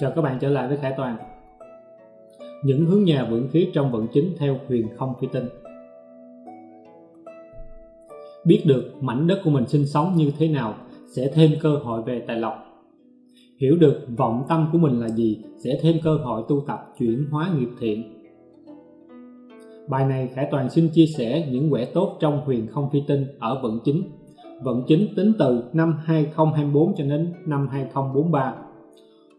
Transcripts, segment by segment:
Chào các bạn trở lại với Khải Toàn. Những hướng nhà vượng khí trong vận chính theo huyền không phi tinh. Biết được mảnh đất của mình sinh sống như thế nào sẽ thêm cơ hội về tài lộc. Hiểu được vọng tâm của mình là gì sẽ thêm cơ hội tu tập chuyển hóa nghiệp thiện. Bài này Khải Toàn xin chia sẻ những quẻ tốt trong huyền không phi tinh ở vận chính. Vận chính tính từ năm 2024 cho đến năm 2043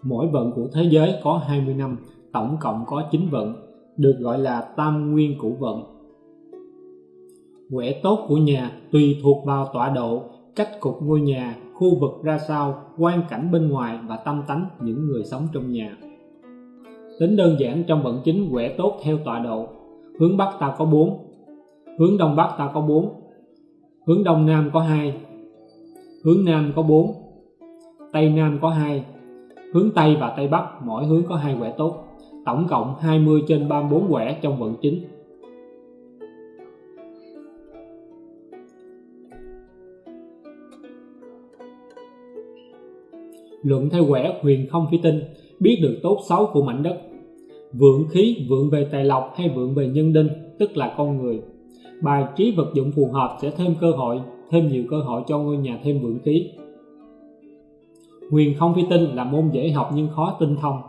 Mỗi vận của thế giới có 20 năm, tổng cộng có 9 vận, được gọi là tam nguyên cửu vận. Quẻ tốt của nhà tùy thuộc vào tọa độ, cách cục ngôi nhà, khu vực ra sao, quan cảnh bên ngoài và tâm tánh những người sống trong nhà. Tính đơn giản trong vận chính quẻ tốt theo tọa độ. Hướng Bắc ta có 4, hướng Đông Bắc ta có 4, hướng Đông Nam có 2, hướng Nam có 4, Tây Nam có 2, hướng Tây và Tây Bắc, mỗi hướng có hai quẻ tốt. Tổng cộng 20 trên 34 quẻ trong vận chính. Luận theo quẻ huyền không phi tinh, biết được tốt xấu của mảnh đất. Vượng khí, vượng về tài lộc hay vượng về nhân đinh, tức là con người. Bài trí vật dụng phù hợp sẽ thêm cơ hội, thêm nhiều cơ hội cho ngôi nhà thêm vượng khí. Huyền không phi tinh là môn dễ học nhưng khó tinh thông.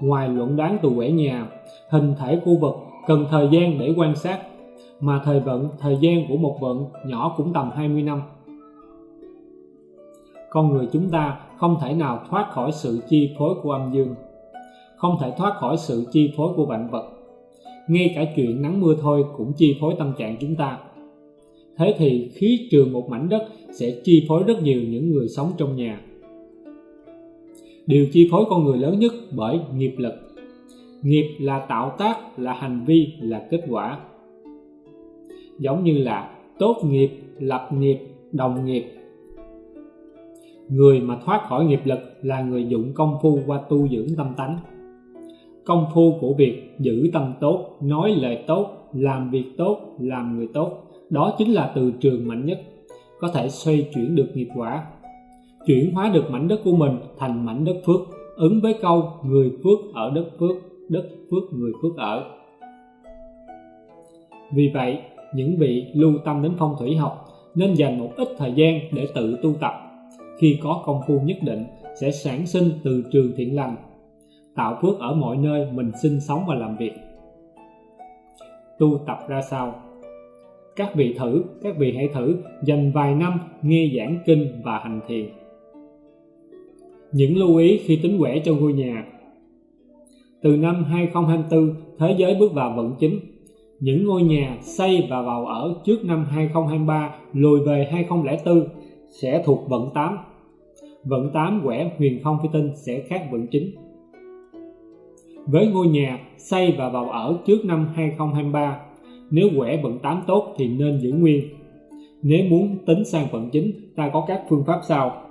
Ngoài luận đoán từ quẻ nhà, hình thể khu vực cần thời gian để quan sát, mà thời vận, thời gian của một vận nhỏ cũng tầm 20 năm. Con người chúng ta không thể nào thoát khỏi sự chi phối của âm dương, không thể thoát khỏi sự chi phối của vạn vật. Ngay cả chuyện nắng mưa thôi cũng chi phối tâm trạng chúng ta. Thế thì khí trường một mảnh đất sẽ chi phối rất nhiều những người sống trong nhà điều chi phối con người lớn nhất bởi nghiệp lực. Nghiệp là tạo tác, là hành vi, là kết quả. Giống như là tốt nghiệp, lập nghiệp, đồng nghiệp. Người mà thoát khỏi nghiệp lực là người dụng công phu qua tu dưỡng tâm tánh. Công phu của việc giữ tâm tốt, nói lời tốt, làm việc tốt, làm người tốt, đó chính là từ trường mạnh nhất, có thể xoay chuyển được nghiệp quả chuyển hóa được mảnh đất của mình thành mảnh đất phước, ứng với câu người phước ở đất phước đất phước người phước ở. Vì vậy, những vị lưu tâm đến phong thủy học nên dành một ít thời gian để tự tu tập. Khi có công phu nhất định, sẽ sản sinh từ trường thiện lành, tạo phước ở mọi nơi mình sinh sống và làm việc. Tu tập ra sao? Các vị thử, các vị hãy thử dành vài năm nghe giảng kinh và hành thiền những lưu ý khi tính quẻ cho ngôi nhà Từ năm 2024, thế giới bước vào vận chính. Những ngôi nhà xây và vào ở trước năm 2023 lùi về 2004 sẽ thuộc vận 8. Vận 8 quẻ huyền không phi tinh sẽ khác vận chính. Với ngôi nhà xây và vào ở trước năm 2023, nếu quẻ vận 8 tốt thì nên giữ nguyên. Nếu muốn tính sang vận chính, ta có các phương pháp sau.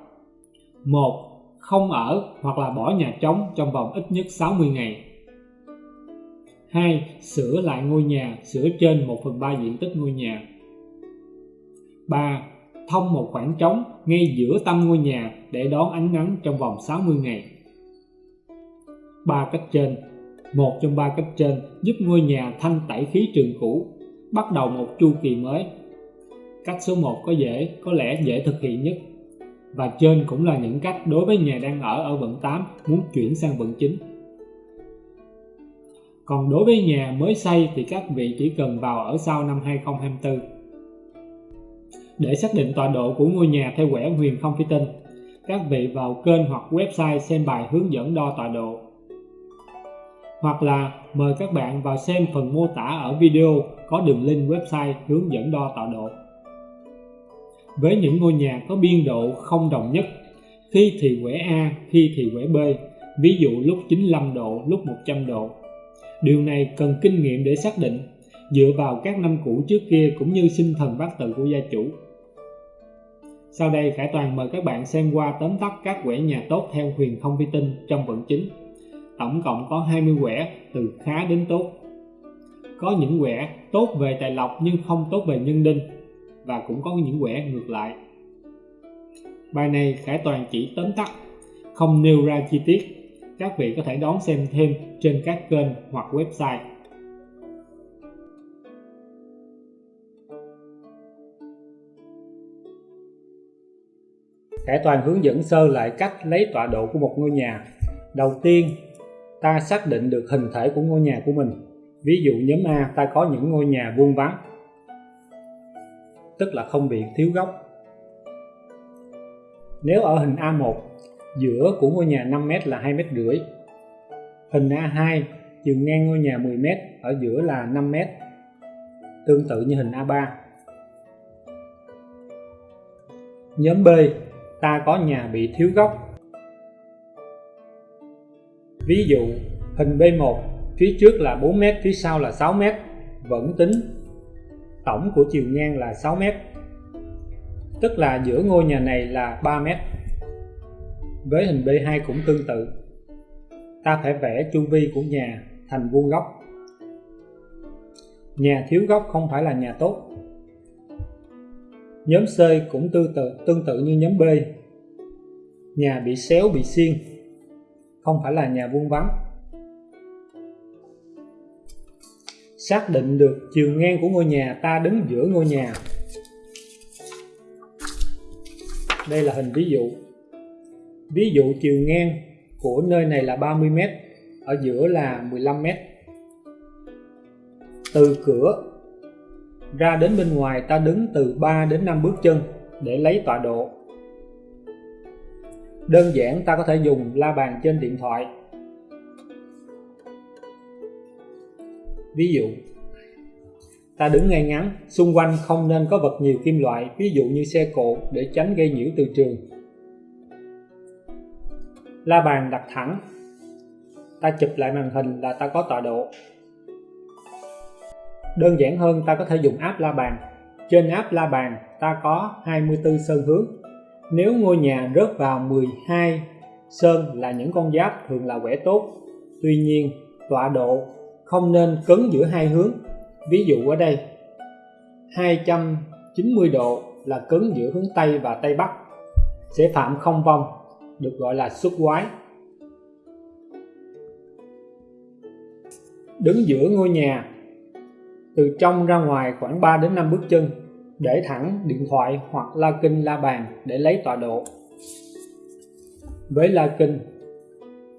1 không ở hoặc là bỏ nhà trống trong vòng ít nhất 60 ngày. 2. Sửa lại ngôi nhà, sửa trên 1 phần 3 diện tích ngôi nhà. 3. Thông một khoảng trống ngay giữa tâm ngôi nhà để đón ánh nắng trong vòng 60 ngày. 3 cách trên Một trong ba cách trên giúp ngôi nhà thanh tẩy khí trường cũ, bắt đầu một chu kỳ mới. Cách số 1 có dễ, có lẽ dễ thực hiện nhất và trên cũng là những cách đối với nhà đang ở ở vận 8 muốn chuyển sang vận 9. Còn đối với nhà mới xây thì các vị chỉ cần vào ở sau năm 2024. Để xác định tọa độ của ngôi nhà theo quẻ huyền không phi tinh, các vị vào kênh hoặc website xem bài hướng dẫn đo tọa độ. Hoặc là mời các bạn vào xem phần mô tả ở video có đường link website hướng dẫn đo tọa độ với những ngôi nhà có biên độ không đồng nhất khi thì quẻ A, khi thì quẻ B ví dụ lúc 95 độ, lúc 100 độ. Điều này cần kinh nghiệm để xác định dựa vào các năm cũ trước kia cũng như sinh thần bát tự của gia chủ. Sau đây Khải Toàn mời các bạn xem qua tóm tắt các quẻ nhà tốt theo huyền không vi tinh trong vận chính. Tổng cộng có 20 quẻ từ khá đến tốt. Có những quẻ tốt về tài lộc nhưng không tốt về nhân đinh và cũng có những quẻ ngược lại bài này Khải Toàn chỉ tóm tắt không nêu ra chi tiết các vị có thể đón xem thêm trên các kênh hoặc website. Khải Toàn hướng dẫn sơ lại cách lấy tọa độ của một ngôi nhà. Đầu tiên, ta xác định được hình thể của ngôi nhà của mình. Ví dụ nhóm A ta có những ngôi nhà vuông vắn, tức là không bị thiếu góc. Nếu ở hình A1, giữa của ngôi nhà 5m là 2 m rưỡi. Hình A2, chiều ngang ngôi nhà 10m, ở giữa là 5m. Tương tự như hình A3. Nhóm B, ta có nhà bị thiếu góc. Ví dụ, hình B1, phía trước là 4m, phía sau là 6m, vẫn tính tổng của chiều ngang là 6 mét. Tức là giữa ngôi nhà này là 3 mét. Với hình B2 cũng tương tự. Ta phải vẽ chu vi của nhà thành vuông góc. Nhà thiếu góc không phải là nhà tốt. Nhóm C cũng tương tự tương tự như nhóm B. Nhà bị xéo, bị xiên. Không phải là nhà vuông vắn xác định được chiều ngang của ngôi nhà, ta đứng giữa ngôi nhà. Đây là hình ví dụ. Ví dụ chiều ngang của nơi này là 30m ở giữa là 15m từ cửa ra đến bên ngoài, ta đứng từ 3 đến 5 bước chân để lấy tọa độ. Đơn giản, ta có thể dùng la bàn trên điện thoại. Ví dụ, ta đứng ngay ngắn, xung quanh không nên có vật nhiều kim loại, ví dụ như xe cộ để tránh gây nhiễu từ trường. La bàn đặt thẳng, ta chụp lại màn hình là ta có tọa độ. Đơn giản hơn, ta có thể dùng app la bàn. Trên app la bàn, ta có 24 sơn hướng. Nếu ngôi nhà rớt vào 12 sơn là những con giáp thường là quẻ tốt. Tuy nhiên, tọa độ không nên cấn giữa hai hướng. Ví dụ ở đây 290 độ là cấn giữa hướng Tây và Tây Bắc, sẽ phạm không vong, được gọi là xuất quái. Đứng giữa ngôi nhà, từ trong ra ngoài khoảng 3 đến 5 bước chân, để thẳng điện thoại hoặc la kinh la bàn để lấy tọa độ. Với la kinh,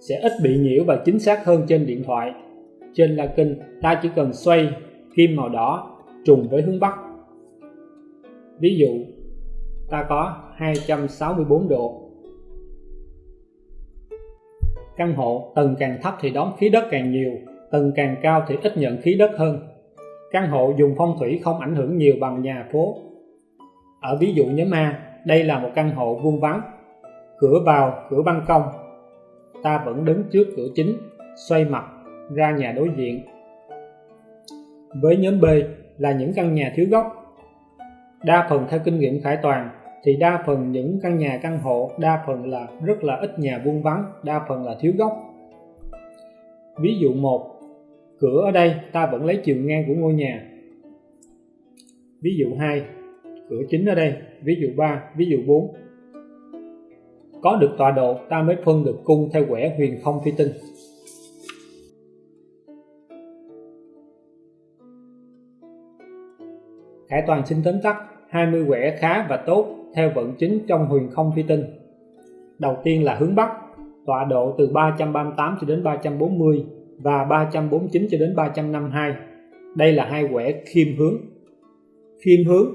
sẽ ít bị nhiễu và chính xác hơn trên điện thoại trên la kinh, ta chỉ cần xoay kim màu đỏ trùng với hướng Bắc. Ví dụ, ta có 264 độ. Căn hộ, tầng càng thấp thì đón khí đất càng nhiều, tầng càng cao thì ít nhận khí đất hơn. Căn hộ dùng phong thủy không ảnh hưởng nhiều bằng nhà phố. Ở ví dụ nhóm A, đây là một căn hộ vuông vắn cửa vào, cửa ban công. Ta vẫn đứng trước cửa chính, xoay mặt ra nhà đối diện. Với nhóm B là những căn nhà thiếu góc đa phần theo kinh nghiệm khải toàn thì đa phần những căn nhà căn hộ đa phần là rất là ít nhà vuông vắng, đa phần là thiếu góc ví dụ một cửa ở đây ta vẫn lấy chiều ngang của ngôi nhà. Ví dụ 2 cửa chính ở đây. Ví dụ 3 ví dụ 4 có được tọa độ ta mới phân được cung theo quẻ huyền không phi tinh. Khải Toàn xin tóm tắt 20 quẻ khá và tốt theo vận chính trong huyền không phi tinh. Đầu tiên là hướng Bắc, tọa độ từ 338 cho đến 340 và 349 cho đến 352. Đây là hai quẻ khiêm hướng. Khiêm hướng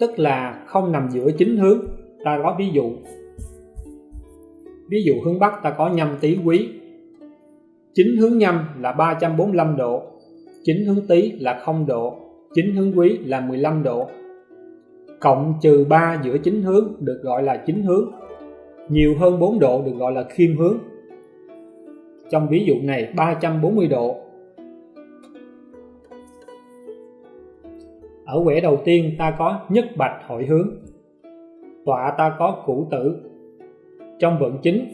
tức là không nằm giữa chính hướng. Ta có ví dụ. Ví dụ hướng Bắc ta có nhâm tý quý. Chính hướng nhâm là 345 độ, chính hướng tý là 0 độ chính hướng quý là 15 độ. Cộng trừ 3 giữa chính hướng được gọi là chính hướng, nhiều hơn 4 độ được gọi là khiêm hướng. Trong ví dụ này 340 độ. Ở quẻ đầu tiên, ta có nhất bạch hội hướng. Tọa ta có củ tử. Trong vận chính,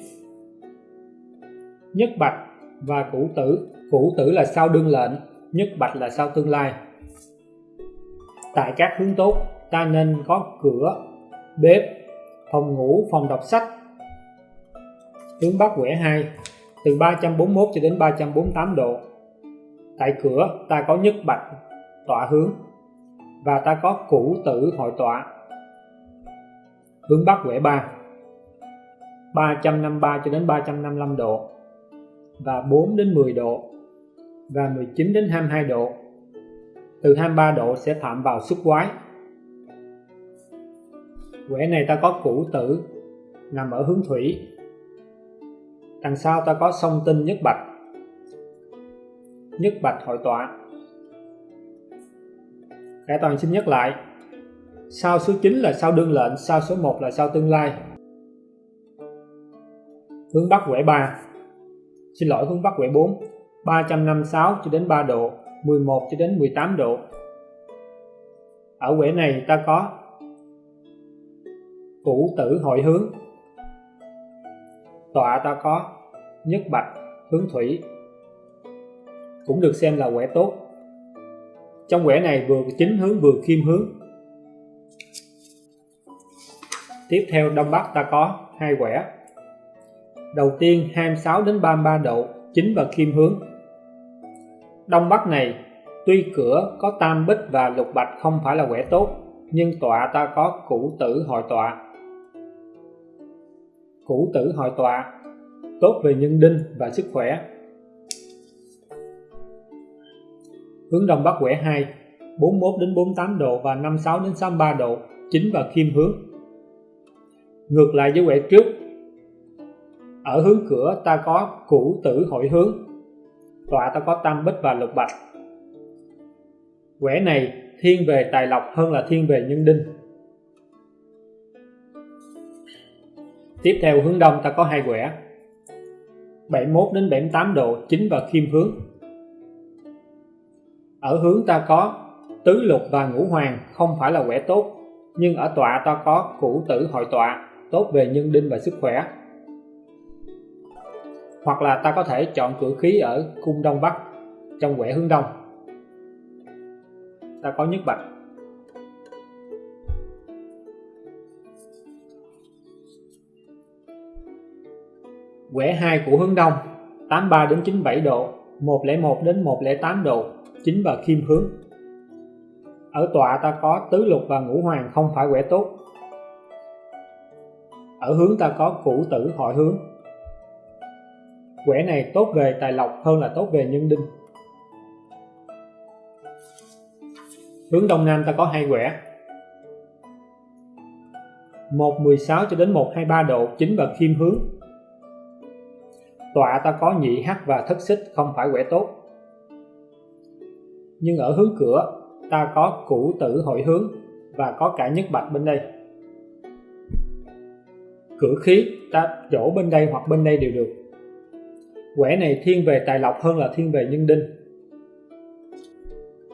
nhất bạch và củ tử. Củ tử là sao đương lệnh, nhất bạch là sao tương lai tại các hướng tốt, ta nên có cửa, bếp, phòng ngủ, phòng đọc sách. Hướng bắc quẻ 2 từ 341 cho đến 348 độ. Tại cửa, ta có nhất bạch, tọa hướng, và ta có cũ tử hội tọa. Hướng bắc quẻ 3 353 cho đến 355 độ, và 4 đến 10 độ, và 19 đến 22 độ từ 23 độ sẽ phạm vào xúc quái. Quẻ này ta có củ tử, nằm ở hướng thủy. Đằng sau ta có song tinh nhất bạch. Nhất bạch hội tọa. Cả Toàn xin nhắc lại. Sao số 9 là sao đương lệnh, sao số 1 là sao tương lai? Hướng Bắc quẻ 3 xin lỗi, hướng Bắc quẻ 4 356 cho đến 3 độ. 11 cho đến 18 độ. Ở quẻ này ta có củ tử hội hướng. Tọa ta có nhất bạch hướng thủy. Cũng được xem là quẻ tốt. Trong quẻ này vừa chính hướng vừa kim hướng. Tiếp theo đông bắc ta có hai quẻ. Đầu tiên 26 đến 33 độ, chính và kim hướng đông bắc này, tuy cửa có tam bích và lục bạch không phải là quẻ tốt, nhưng tọa ta có củ tử hội tọa. Củ tử hội tọa, tốt về nhân đinh và sức khỏe. Hướng đông bắc quẻ 2 41 đến 48 độ và 56 đến 63 độ, chính và khiêm hướng. Ngược lại với quẻ trước, ở hướng cửa ta có củ tử hội hướng tọa ta có tam bích và lục bạch. Quẻ này thiên về tài lộc hơn là thiên về nhân đinh. Tiếp theo hướng đông ta có hai quẻ 71 đến 78 độ, chính và khiêm hướng. Ở hướng ta có tứ lục và ngũ hoàng, không phải là quẻ tốt, nhưng ở tọa ta có cửu tử hội tọa, tốt về nhân đinh và sức khỏe hoặc là ta có thể chọn cửa khí ở cung đông bắc, trong quẻ hướng đông. Ta có nhất bạch. Quẻ 2 của hướng đông 83 đến 97 độ 101 đến 108 độ chính và kim hướng. Ở tọa ta có tứ lục và ngũ hoàng không phải quẻ tốt. Ở hướng ta có cửu tử hội hướng quẻ này tốt về tài lộc hơn là tốt về nhân đinh. Hướng đông nam ta có hai quẻ. 116 cho đến 123 độ, chính và khiêm hướng. Tọa ta có nhị hắc và thất xích, không phải quẻ tốt. Nhưng ở hướng cửa, ta có củ tử hội hướng và có cả nhất bạch bên đây. Cửa khí, ta chỗ bên đây hoặc bên đây đều được quẻ này thiên về tài lộc hơn là thiên về nhân đinh.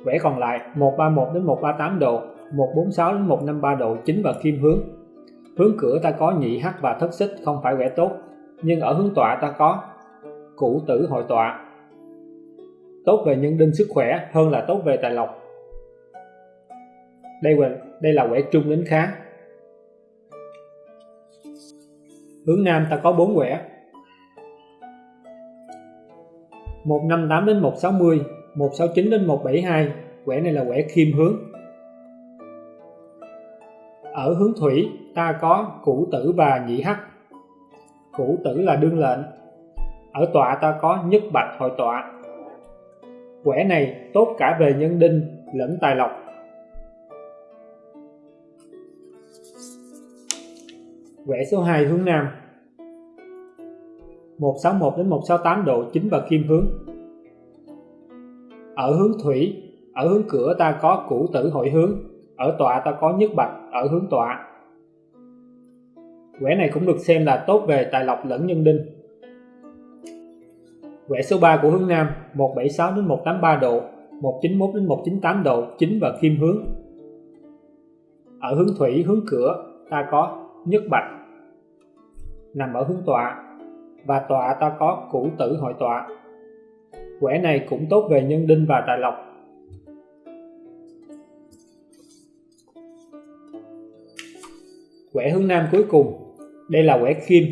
Quẻ còn lại 131 đến 138 độ 146 đến 153 độ, chính và kim hướng. Hướng cửa ta có nhị hắc và thất xích, không phải quẻ tốt, nhưng ở hướng tọa ta có củ tử hội tọa. Tốt về nhân đinh sức khỏe hơn là tốt về tài lộc. Đây là đây là quẻ trung đến khá. Hướng nam ta có bốn quẻ 158 đến 160 169 đến 172 quẻ này là quẻ khiêm hướng. Ở hướng thủy, ta có củ tử và nhị hắc. Củ tử là đương lệnh. Ở tọa, ta có nhất bạch hội tọa. Quẻ này tốt cả về nhân đinh lẫn tài lộc. Quẻ số 2 hướng nam. 161 đến 168 độ chính và kim hướng. Ở hướng thủy, ở hướng cửa ta có củ tử hội hướng, ở tọa ta có nhất bạch ở hướng tọa. Quẻ này cũng được xem là tốt về tài lộc lẫn nhân đinh. Quẻ số 3 của hướng nam 176 đến 183 độ 191 đến 198 độ chính và kim hướng. Ở hướng thủy, hướng cửa ta có nhất bạch. Nằm ở hướng tọa và tọa ta có cửu tử hội tọa. Quẻ này cũng tốt về nhân đinh và tài lộc. Quẻ hướng nam cuối cùng đây là quẻ kim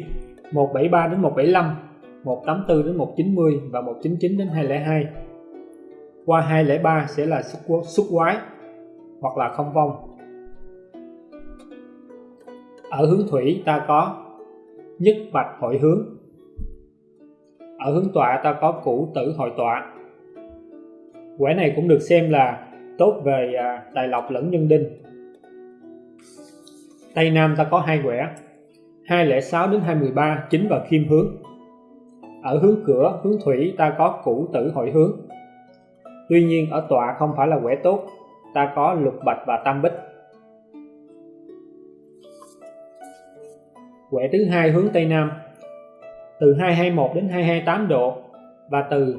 173 đến 175 184 đến 190 và 199 đến 202 qua 203 sẽ là xuất, xuất quái hoặc là không vong. Ở hướng thủy ta có nhất bạch hội hướng ở hướng tọa ta có cũ tử hội tọa. Quẻ này cũng được xem là tốt về à, tài lộc lẫn nhân đinh. Tây Nam ta có hai quẻ 206 đến 213 chính và kim hướng. Ở hướng cửa hướng thủy ta có cũ tử hội hướng. Tuy nhiên ở tọa không phải là quẻ tốt ta có lục bạch và tam bích. Quẻ thứ hai hướng Tây Nam từ 221 đến 228 độ và từ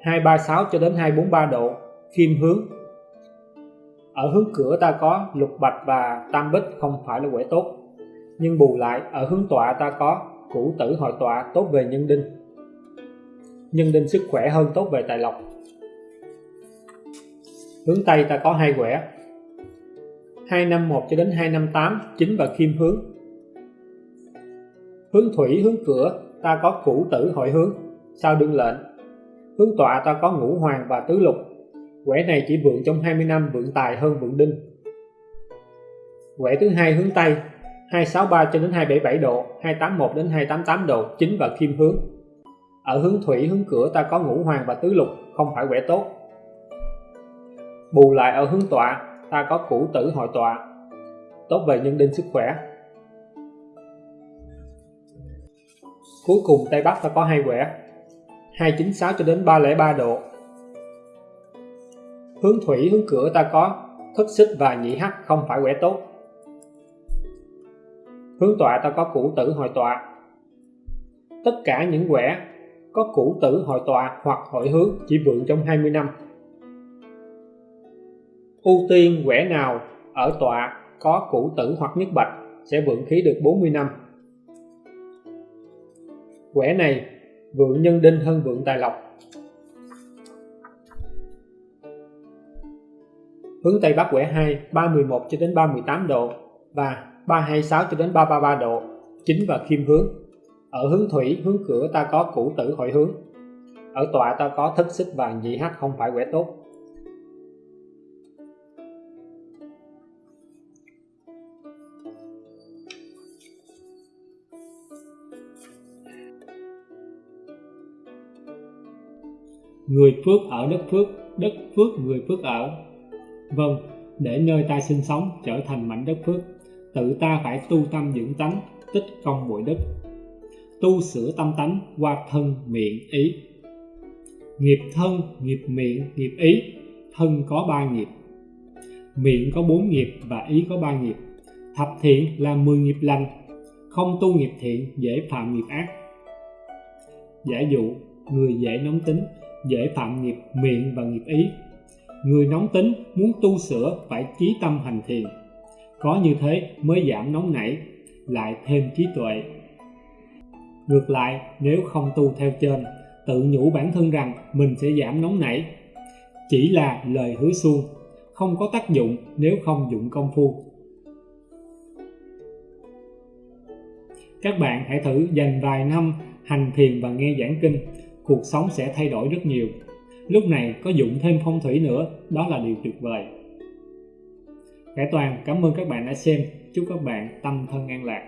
236 cho đến 243 độ kim hướng. Ở hướng cửa ta có lục bạch và tam bích không phải là quẻ tốt, nhưng bù lại ở hướng tọa ta có cửu tử hội tọa tốt về nhân đinh. Nhân đinh sức khỏe hơn tốt về tài lộc. Hướng tây ta có hai quẻ 251 cho đến 258 chính và kim hướng. Hướng thủy, hướng cửa ta có cử tử hội hướng. Sao đương lệnh? Hướng tọa ta có ngũ hoàng và tứ lục. Quẻ này chỉ vượng trong 20 năm, vượng tài hơn vượng đinh. Quẻ thứ hai hướng tây 263 cho đến 277 độ 281 đến 288 độ, chính và kim hướng. Ở hướng thủy, hướng cửa ta có ngũ hoàng và tứ lục, không phải quẻ tốt. Bù lại ở hướng tọa, ta có cử tử hội tọa. Tốt về nhân đinh sức khỏe. Cuối cùng Tây Bắc ta có hai quẻ 296 cho đến 303 độ. Hướng thủy, hướng cửa ta có thất xích và nhị hắc không phải quẻ tốt. Hướng tọa ta có cửu tử hội tọa. Tất cả những quẻ có cửu tử hội tọa hoặc hội hướng chỉ vượng trong 20 năm. Ưu tiên quẻ nào ở tọa có cửu tử hoặc nhất bạch sẽ vượng khí được 40 năm quẻ này, vượng nhân đinh hơn vượng tài lộc. Hướng Tây Bắc quẻ 2 311 cho đến 318 độ và 326 cho đến 333 độ, chính và khiêm hướng. Ở hướng thủy, hướng cửa ta có cửu tử hội hướng. Ở tọa ta có thất xích và nhị hắc không phải quẻ tốt. Người phước ở đất phước đất phước người phước ở. Vâng để nơi ta sinh sống trở thành mảnh đất phước, tự ta phải tu tâm dưỡng tánh, tích công bội đức tu sửa tâm tánh qua thân, miệng, ý. Nghiệp thân, nghiệp miệng, nghiệp ý, thân có ba nghiệp. Miệng có bốn nghiệp và ý có ba nghiệp. Thập thiện là mười nghiệp lành, không tu nghiệp thiện dễ phạm nghiệp ác. Giả dụ, người dễ nóng tính dễ phạm nghiệp miệng và nghiệp ý. Người nóng tính muốn tu sửa phải trí tâm hành thiền. Có như thế mới giảm nóng nảy, lại thêm trí tuệ. Ngược lại, nếu không tu theo trên, tự nhủ bản thân rằng mình sẽ giảm nóng nảy. Chỉ là lời hứa suông, không có tác dụng nếu không dụng công phu. Các bạn hãy thử dành vài năm hành thiền và nghe giảng kinh cuộc sống sẽ thay đổi rất nhiều. Lúc này có dụng thêm phong thủy nữa, đó là điều tuyệt vời. Cải Toàn, cảm ơn các bạn đã xem. Chúc các bạn tâm thân an lạc.